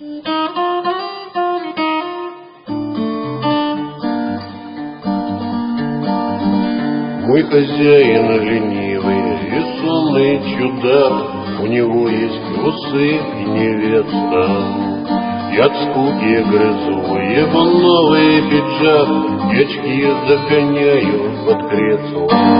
Мой хозяин ленивый и сонный чудак, У него есть усы и невеста. Я от скуки грызу его новый пиджак, И очки загоняю под кресло.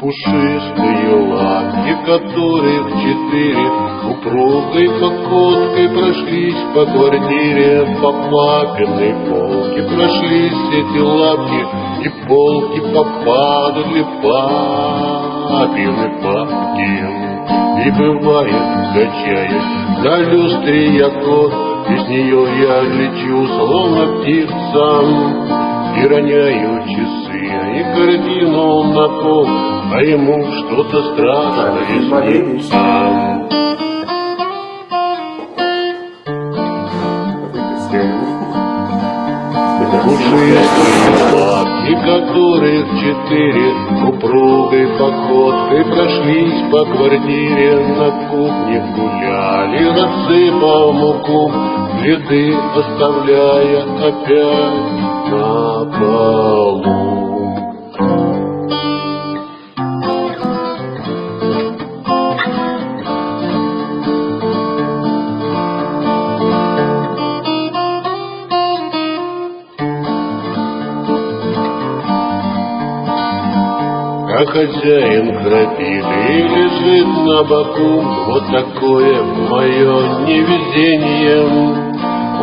Пушистые лапки, которых четыре, Упругой походкой прошлись по квартире, По папиной полке прошлись эти лапки, И полки попадали папины папки. И бывает, качаясь на люстре я кот, и с нее я лечу, словно птица, И роняю часы, и картину на пол, А ему что-то страшное снится. Пушистые лапки, которых четыре Упругой походкой прошлись по квартире На кухне гуляли, рассыпав муку Следы оставляя опять на полу А хозяин храпит и лежит на боку Вот такое мое невезение.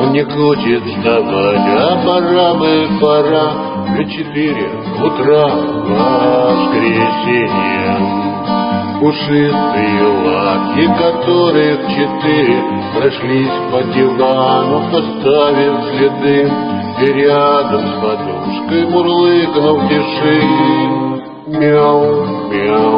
Он не хочет вставать, а пора бы, пора В четыре утра воскресенье. Пушистые лапки, которых четыре Прошлись по дивану, поставив следы. И рядом с подушкой мурлыкнув тиши meow, meow.